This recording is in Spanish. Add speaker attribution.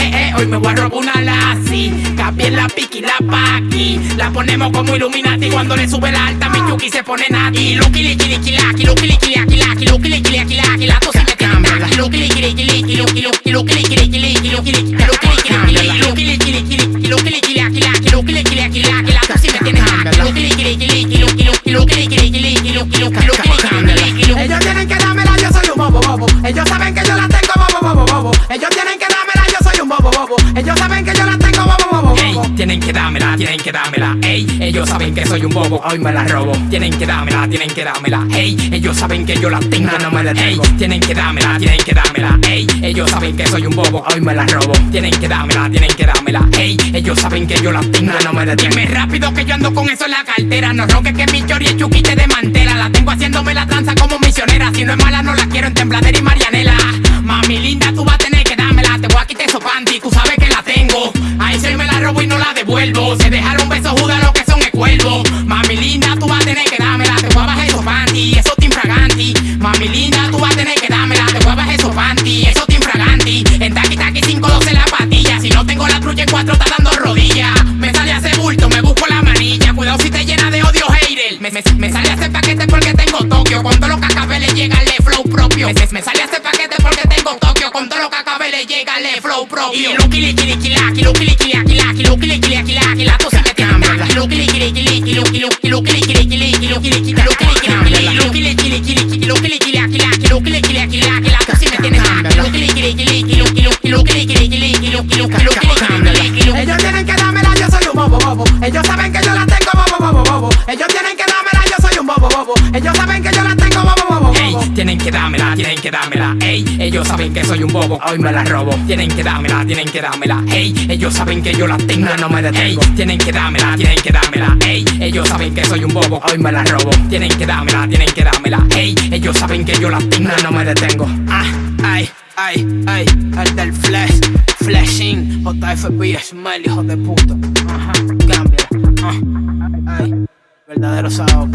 Speaker 1: eh, eh, hoy me voy a robar una Lassie. Cambié la piqui, la paqui. La ponemos como Illuminati cuando le sube la alta. Mi yuki se pone nati. Luki, liki, liki, laki, luki, liki, laki, laki, luki, liki, laki, laki. La tos me tiene taki. Luki, liki, liki, liki, luki, luki, luki, liki, liki, liki, luki, liki, luki, liki, liki, luki, liki, liki, liki, luki, liki, laki, laki, luki, liki, laki, laki. La tos me tiene taki. Luki, liki, liki, liki, luki, luki, luki, liki, liki, liki, luki, luki, luki, liki, liki,
Speaker 2: Ellos tienen que dármela, yo soy un bobo bobo. Ellos saben que tienen que dármela,
Speaker 1: tienen que dármela. Ey, ellos saben que soy un bobo, hoy me la robo. Tienen que dármela, tienen que dármela. Ey, ellos saben que yo la tengo, no me detengo. Ey, tienen que dármela, tienen que dármela. Ey, ellos saben que soy un bobo, hoy me la robo. Tienen que dármela, tienen que dármela. Ey, ellos saben que yo la tengo, no me detengo. Dime rápido que yo ando con eso en la cartera. No roques que mi chori es chuki te desmantela. La tengo haciéndome la danza como misionera. Si no es mala, no la quiero en tembladera y marianela. Mami linda, tú vas la tengo. Ahí se me la robo y no la devuelvo. Se dejaron besos judas lo que son el cuervo. Mami linda, tú vas a tener que dármela. Te voy a esos panty, eso te infraganti. Mami linda, tú vas a tener que dármela. Te voy a esos panty, eso te infraganti. En taqui taqui 512 la patilla. Si no tengo la trucha en cuatro, está dando rodillas. Me sale a hacer bulto, me busco la manilla. Cuidado si te llena de odio, hater. Me, me, me sale a hacer paquete porque tengo Tokio. Con todo lo que acabé le flow propio. Me, me sale a hacer paquete porque tengo Tokio. Con todo lo que acabé le llega el flow propio. Y luki liki liki laki, luki liki laki laki, luki liki laki laki, la tos se me tiene taki. Luki liki liki liki, luki luki luki liki liki liki, luki liki luki liki liki, luki liki liki liki, luki liki laki laki, luki liki laki laki, la tos se me tiene taki. Luki liki liki liki, luki luki luki liki liki liki, luki luki luki liki liki,
Speaker 2: Ellos tienen que dármela, yo soy un bobo bobo. Ellos saben que yo la tengo bobo bobo bobo. Ellos tienen que dármela, yo soy un bobo bobo. Ellos saben que yo la tengo
Speaker 1: tienen que dármela, tienen que dármela. Ey, ellos saben que soy un bobo, hoy me la robo. Tienen que dármela, tienen que dármela. Ey, ellos saben que yo la tengo, no me detengo. Tienen que dármela, tienen que dármela. Ey, ellos saben que soy un bobo, hoy me la robo. Tienen que dármela, tienen que dármela. Ey, ellos saben que yo la tengo, no me detengo. Ah, ay, ay, ay, el del flash, flashing, JFB, Smile, hijo de puta. Ajá, cámbiala. Ah, ay, verdadero sabor.